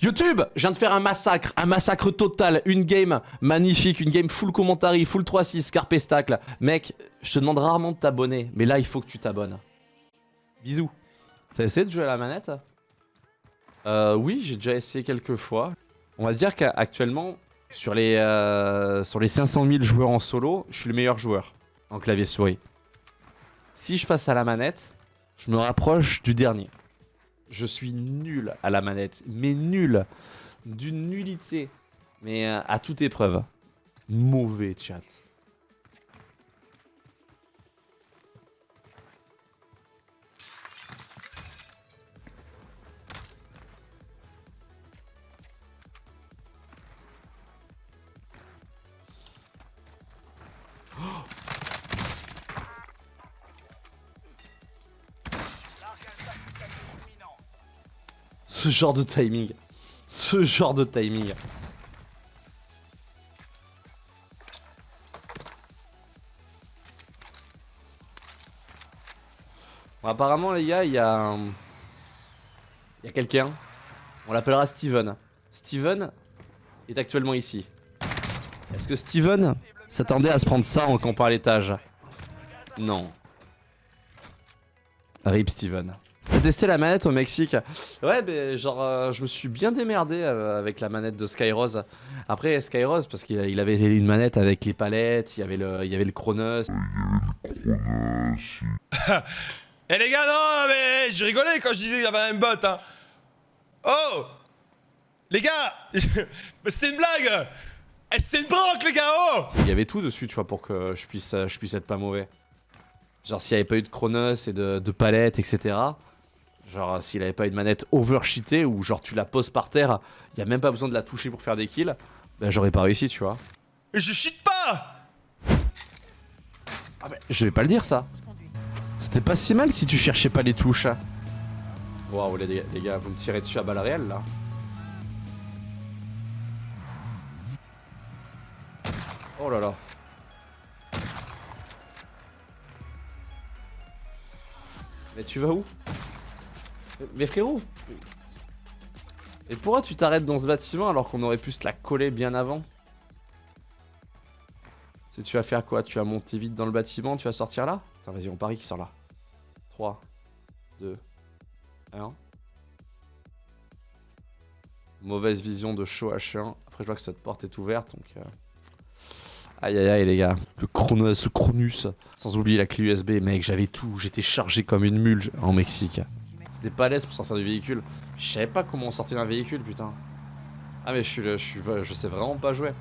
YouTube Je viens de faire un massacre, un massacre total, une game magnifique, une game full commentary, full 3-6, carpestacle. Mec, je te demande rarement de t'abonner, mais là il faut que tu t'abonnes. Bisous. T'as essayé de jouer à la manette? Euh oui, j'ai déjà essayé quelques fois. On va dire qu'actuellement, sur les, euh, sur les 500 000 joueurs en solo, je suis le meilleur joueur en clavier souris. Si je passe à la manette, je me rapproche du dernier. Je suis nul à la manette, mais nul. D'une nullité. Mais euh, à toute épreuve. Mauvais chat. Ce genre de timing. Ce genre de timing. Apparemment les gars, il y a. Il y a quelqu'un. On l'appellera Steven. Steven est actuellement ici. Est-ce que Steven s'attendait à se prendre ça en campant à l'étage? Non. RIP Steven. T'as testé la manette au Mexique Ouais, mais genre, euh, je me suis bien démerdé euh, avec la manette de Skyrose. Après, Skyrose, parce qu'il il avait une manette avec les palettes, il y avait le, il y avait le Chronos. Eh les gars, non, mais je rigolais quand je disais qu'il y avait un bot, hein. Oh Les gars Mais c'était une blague Eh, c'était une branque, les gars, oh Il y avait tout dessus, tu vois, pour que je puisse, euh, je puisse être pas mauvais. Genre, s'il n'y avait pas eu de Chronos et de, de palettes, etc. Genre, s'il avait pas eu de manette overcheatée, ou genre tu la poses par terre, il y a même pas besoin de la toucher pour faire des kills, ben j'aurais pas réussi, tu vois. Et je cheat pas Ah mais je vais pas le dire ça. C'était pas si mal si tu cherchais pas les touches. Waouh les, les gars, vous me tirez dessus à balles réelles là. Oh là là. Mais tu vas où? Mais, frérot Et pourquoi tu t'arrêtes dans ce bâtiment alors qu'on aurait pu se la coller bien avant C'est tu vas faire quoi Tu vas monter vite dans le bâtiment, tu vas sortir là Attends vas-y on parie qui sort là. 3, 2, 1. Mauvaise vision de show H1. Après je vois que cette porte est ouverte donc... euh, Aïe aïe aïe les gars, le Chronos, le Chronus, sans oublier la clé USB, mec j'avais tout, j'étais chargé comme une mule en Mexique. C'était pas pour sortir du véhicule. Je savais pas comment on sortait d'un véhicule putain. Ah mais je suis, je suis, je sais vraiment pas jouer.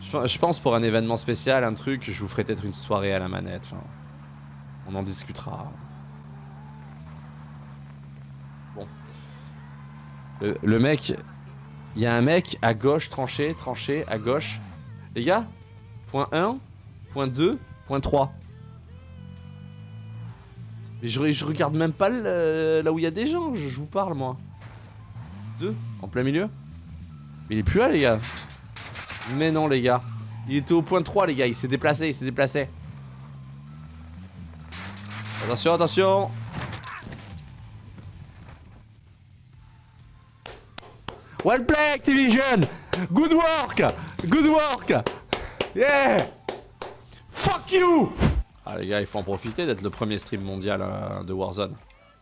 Je, pense pour un événement spécial, un truc, je vous ferai peut-être une soirée à la manette. on en discutera. Bon. Le, le mec, il y a un mec à gauche, tranché, tranché, à gauche. Les gars, point 1, point 2, point 3. Mais je, je regarde même pas le- là où il y a des gens, je, je vous parle moi. 2, en plein milieu. Mais il est plus là les gars. Mais non les gars. Il était au point 3 les gars, il s'est déplacé, il s'est déplacé. Attention, attention Well play Activision Good work Good work Yeah Fuck you Ah les gars, il faut en profiter d'être le premier stream mondial euh, de Warzone.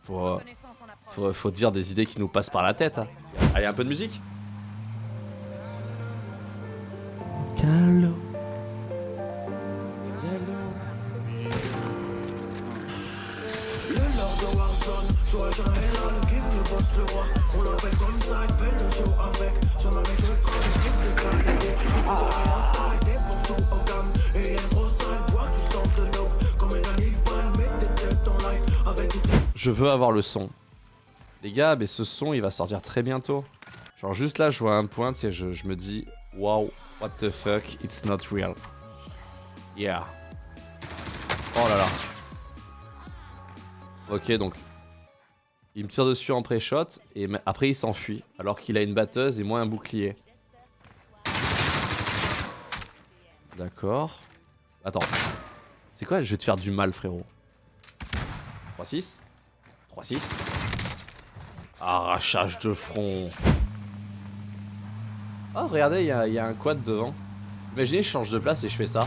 Faut, euh, faut, faut dire des idées qui nous passent par la tête. hein. Allez, un peu de musique Calo. Je veux avoir le son. Les gars, mais ce son, il va sortir très bientôt. Genre juste là, je vois un point, tu je, je me dis, wow, what the fuck, it's not real. Yeah. Oh là là. Ok, donc. Il me tire dessus en pré-shot, et après il s'enfuit, alors qu'il a une batteuse et moi un bouclier. D'accord. Attends. C'est quoi? Je vais te faire du mal, frérot. 3-6. 3-6. Arrachage de front. Oh, regardez, il y, a- un quad devant. Imaginez, je change de place et je fais ça.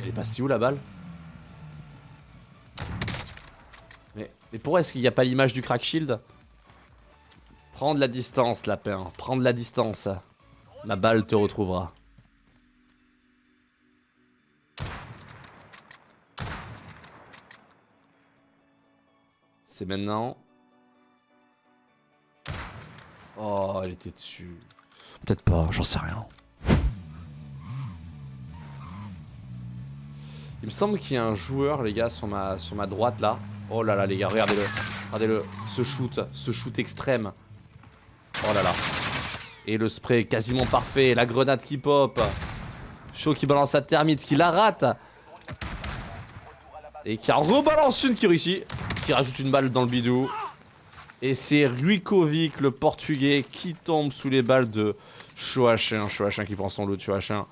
Elle est passée où la balle? Mais, pourquoi est-ce qu'il n'y a pas l'image du crack shield? Prends de la distance, lapin. Prends de la distance. La balle te retrouvera. C'est maintenant. Oh, elle était dessus. Peut-être pas, j'en sais rien. Il me semble qu'il y a un joueur, les gars, sur ma, sur ma droite là. Oh là là, les gars, regardez-le. Regardez-le. Ce shoot, ce shoot extrême. Oh là là. Et le spray quasiment parfait. La grenade qui pop. Chaud qui balance sa thermite, qui la rate. Et qui en rebalance une qui réussit. Qui rajoute une balle dans le bidou. Et c'est Ruikovic, le portugais, qui tombe sous les balles de Choachin. Choachin qui prend son lot de Choachin.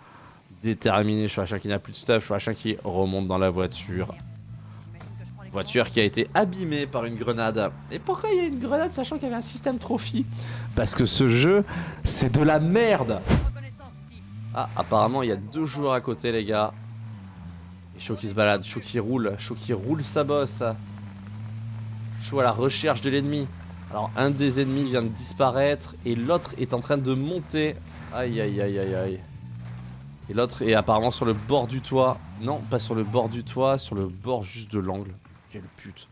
Déterminé, Choachin qui n'a plus de stuff. Choachin qui remonte dans la voiture. Voiture qui a été abîmée par une grenade. Et pourquoi il y a une grenade sachant qu'il y avait un système trophy? Parce que ce jeu, c'est de la merde Ah, apparemment il y a deux joueurs à côté les gars. Et Chaud qui se balade, Chaud qui roule, Chaud qui roule sa bosse. Chaud à la recherche de l'ennemi. Alors un des ennemis vient de disparaître et l'autre est en train de monter. Aïe aïe aïe aïe aïe. Et l'autre est apparemment sur le bord du toit. Non, pas sur le bord du toit, sur le bord juste de l'angle. Quelle pute.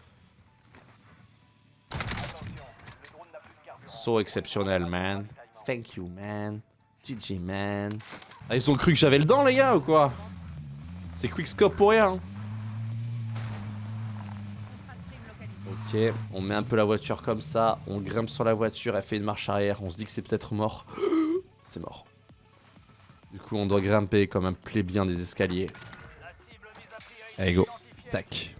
So exceptionnel, man. Thank you, man. GG, man. Ah, ils ont cru que j'avais le dent, les gars, ou quoi? C'est quickscope pour rien. Ok, on met un peu la voiture comme ça, on grimpe sur la voiture, elle fait une marche arrière, on se dit que c'est peut-être mort. C'est mort. Du coup, on doit grimper comme un plébien des escaliers. Allez, go. Tac.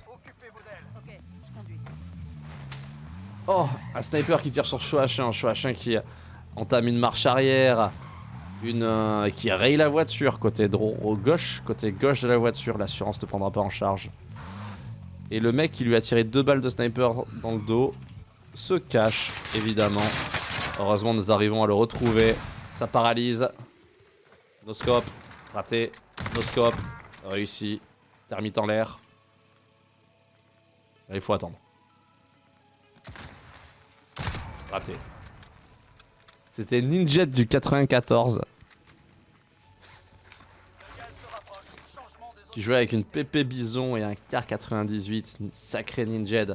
Oh, un sniper qui tire sur Choachin. Choachin qui entame une marche arrière. Une euh, qui raye la voiture côté dro au gauche, côté gauche de la voiture. L'assurance ne prendra pas en charge. Et le mec qui lui a tiré deux balles de sniper dans le dos se cache, évidemment. Heureusement, nous arrivons à le retrouver. Ça paralyse. Noscope, raté. Noscope, réussi. Thermite en l'air. Il faut attendre. Raté. C'était Ninjet du 94. Qui jouait avec une PP Bison et un Car 98. Une sacrée Ninjet.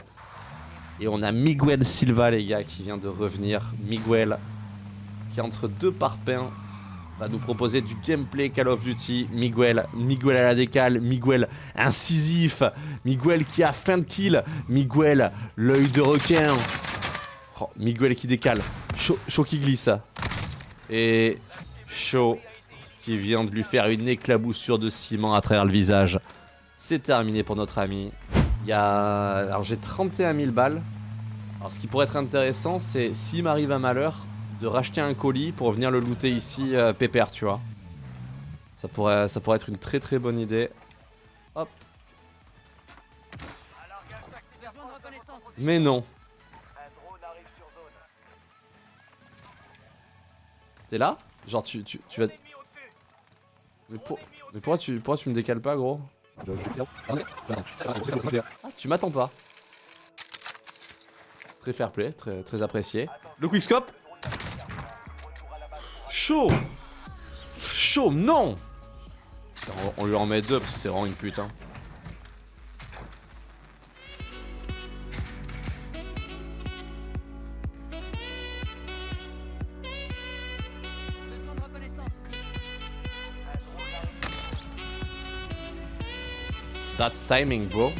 Et on a Miguel Silva, les gars, qui vient de revenir. Miguel, qui entre deux parpaings va nous proposer du gameplay Call of Duty. Miguel, Miguel à la décale, Miguel incisif, Miguel qui a fin de kill, Miguel l'œil de requin. Oh, Miguel qui décale, chaud qui glisse. Et chaud qui vient de lui faire une éclaboussure de ciment à travers le visage. C'est terminé pour notre ami. Il y a... Alors j'ai 31 000 balles. Alors ce qui pourrait être intéressant, c'est s'il m'arrive un malheur, de racheter un colis pour venir le looter ici euh, pépère, tu vois. Ça pourrait, ça pourrait être une très très bonne idée. Hop. Mais non. T'es là? Genre tu, tu, tu vas... Mais, pour... Mais pourquoi, tu, pourquoi tu me décales pas gros Ah, Tu m'attends pas. Très fair play, très, très apprécié. Le quickscope Chaud Chaud, non on, on lui en met deux parce que c'est vraiment une pute. Hein. That timing, bro.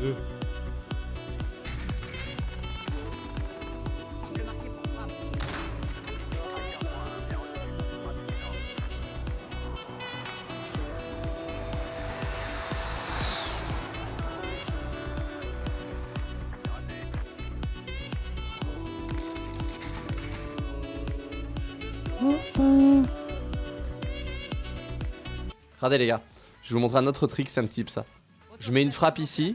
Deux. Regardez les gars, je vais vous montrer un autre trick, c'est un type ça. Je mets une frappe ici.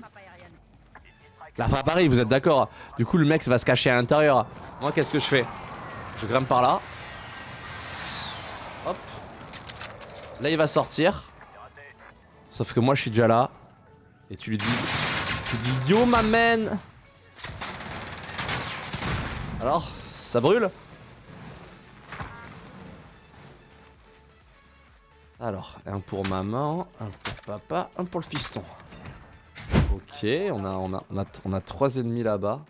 La frappe arrive, vous êtes d'accord Du coup le mec va se cacher à l'intérieur. Moi qu'est-ce que je fais? Je grimpe par là. Hop. Là il va sortir. Sauf que moi je suis déjà là. Et tu lui dis... Tu dis yo ma man Alors, ça brûle? Alors, un pour maman, un pour papa, un pour le fiston. Ok, on a, on a, on a, trois ennemis là-bas.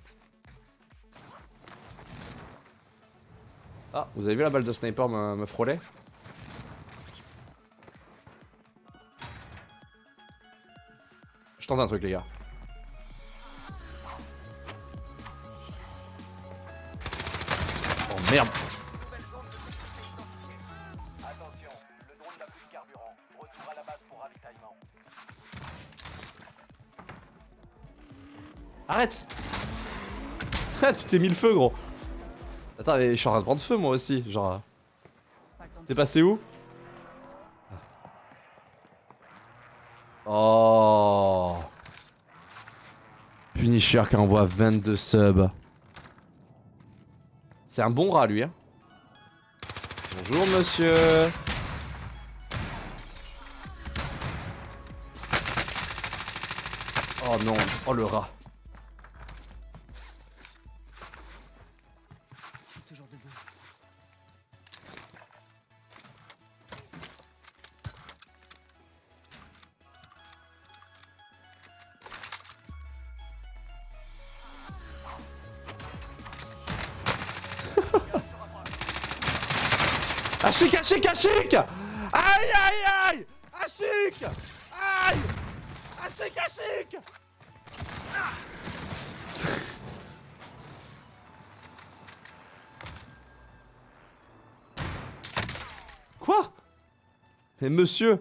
Ah, vous avez vu la balle de sniper me, me frôler? Je tente un truc les gars. Oh merde Tu t'es mis le feu gros Attends mais je suis en train de prendre feu moi aussi genre... T'es passé où? Oh Punisher qui envoie 22 subs. C'est un bon rat lui hein. Bonjour monsieur Oh non, oh le rat. Ashik, Ashik, Ashik Aïe, aïe, aïe! Ashik Aïe! Ashik, Ashik Quoi? Mais monsieur!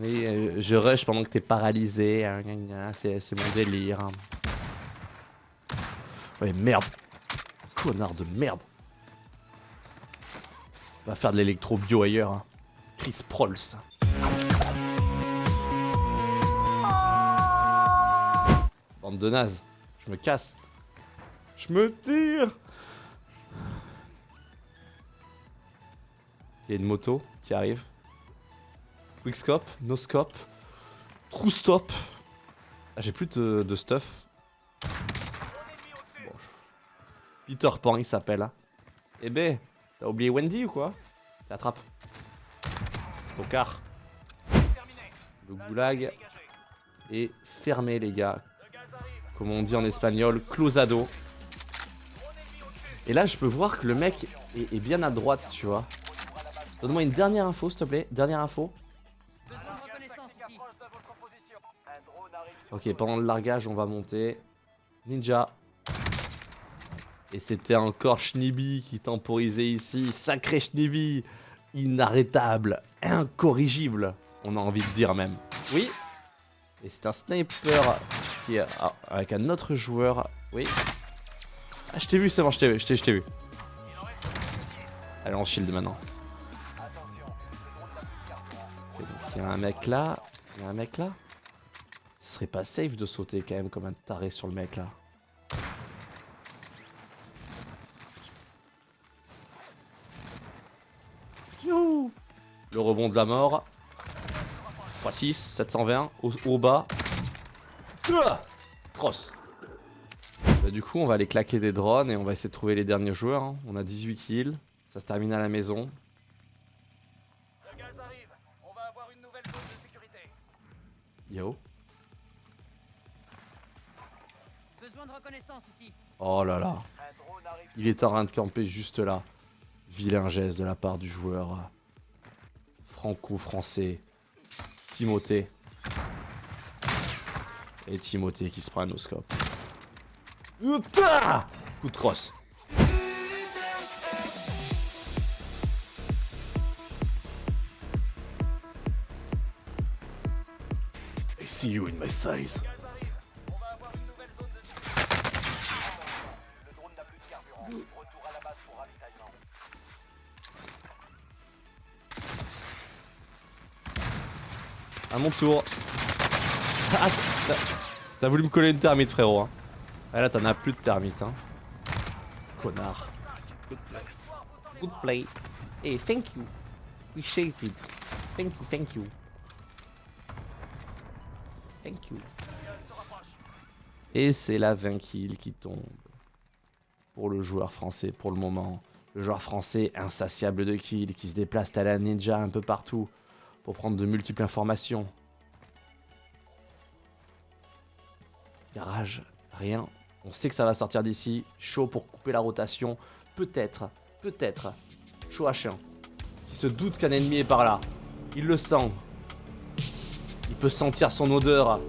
Oui, euh, je rush pendant que t'es paralysé, hein, c'est mon délire. Ouais, merde Connard de merde Va faire de l'électro bio ailleurs. hein. Chris Prols. Bande de nazes. Je me casse. Je me tire Il y a une moto qui arrive. Quickscope, no scope, true stop. Ah, j'ai plus de stuff. Bon, je- Peter Pan, il s'appelle. Hein. Eh ben, t'as oublié Wendy ou quoi? T'attrape. Tocard. Le goulag est fermé, les gars. Comme on dit en espagnol, closado. Et là, je peux voir que le mec est, est bien à droite, tu vois. Donne-moi une dernière info, s'il te plaît. Dernière info. Ok, pendant le largage, on va monter. Ninja. Et c'était encore Schnibi qui temporisait ici. Sacré Schnibi. Inarrêtable. Incorrigible. On a envie de dire même. Oui. Et c'est un sniper qui est ah, avec un autre joueur. Oui. Ah, je t'ai vu, c'est bon, je t'ai vu, je t'ai vu. Allez, on shield maintenant. Il y a un mec là. Il y a un mec là. Ce serait pas safe de sauter quand même comme un taré sur le mec là. Le rebond de la mort. 3-6, 720, au, au bas. Ouah Cross. Bah, du coup, on va aller claquer des drones et on va essayer de trouver les derniers joueurs. hein. On a 18 kills. Ça se termine à la maison. Le gaz arrive. On va avoir une nouvelle zone de sécurité. Yo. Besoin de reconnaissance ici. Oh là là. Il est en train de camper juste là. Vilain geste de la part du joueur franco-français Timothée. Et Timothée qui se prend noscope. Outa Coup de crosse. I see you in my size. Mon tour. Ah, t'as- voulu me coller une thermite, frérot. Hein. Ah, là, t'en as plus de thermite. Hein. Connard. Good play. Good play. Hey, thank you. Appreciate it. Thank you, thank you. Thank you. Et c'est la 20 kills qui tombe. Pour le joueur français, pour le moment. Le joueur français insatiable de kills, qui se déplace à la ninja un peu partout pour prendre de multiples informations. Garage, rien. On sait que ça va sortir d'ici. Chaud pour couper la rotation. Peut-être, peut-être. Chaud à chien. Qui se doute qu'un ennemi est par là. Il le sent. Il peut sentir son odeur.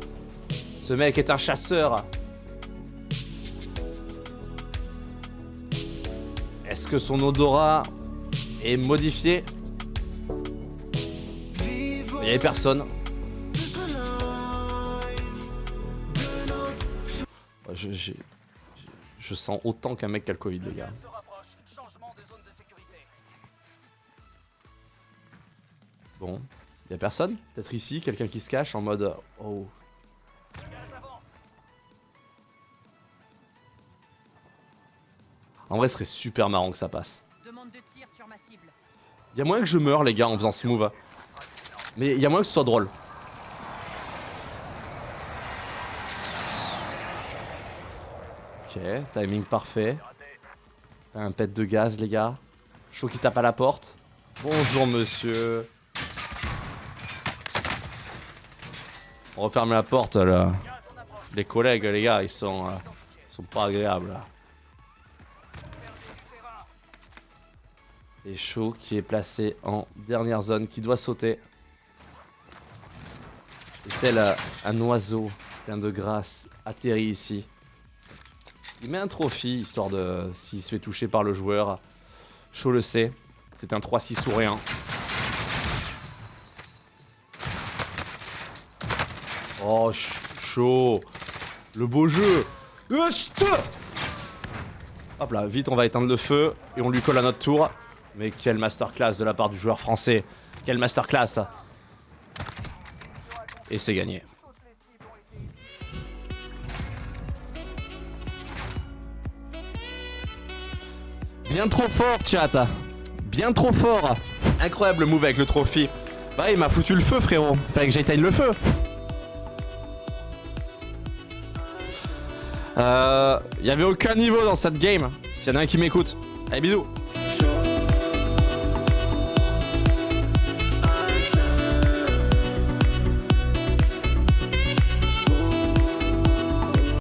Ce mec est un chasseur. Est-ce que son odorat est modifié? Il n'y avait personne. Ouais, Je, j'ai- je sens autant qu'un mec qui a le Covid, les gars. Se rapproche. Changement de zone de sécurité. Bon, il y a personne Peut-être ici, quelqu'un qui se cache en mode Oh, en vrai, ce serait super marrant que ça passe. Demande de tir sur ma cible. Il y a moyen que je meure, les gars, en faisant ce move. Mais il y a moyen que ce soit drôle. Ok, timing parfait. Un pet de gaz, les gars. Chaud qui tape à la porte. Bonjour, monsieur. On referme la porte, là. Les collègues, les gars, ils sont, euh, sont pas agréables. là. Et chaud qui est placé en dernière zone, qui doit sauter. Tel un oiseau plein de grâce atterri ici. Il met un trophy, histoire de... S'il se fait toucher par le joueur. Chaud le sait. C'est un 3-6 ou. Oh, ch- chaud. Le beau jeu. Euh, Hop là, vite, on va éteindre le feu et on lui colle à notre tour. Mais quelle masterclass de la part du joueur français. Quelle masterclass. Et c'est gagné. Bien trop fort, chat. Bien trop fort. Incroyable move avec le trophy. Bah, il m'a foutu le feu, frérot. Fallait que j'éteigne le feu. Euh, y avait aucun niveau dans cette game. S'il y en a un qui m'écoute. Allez, bisous.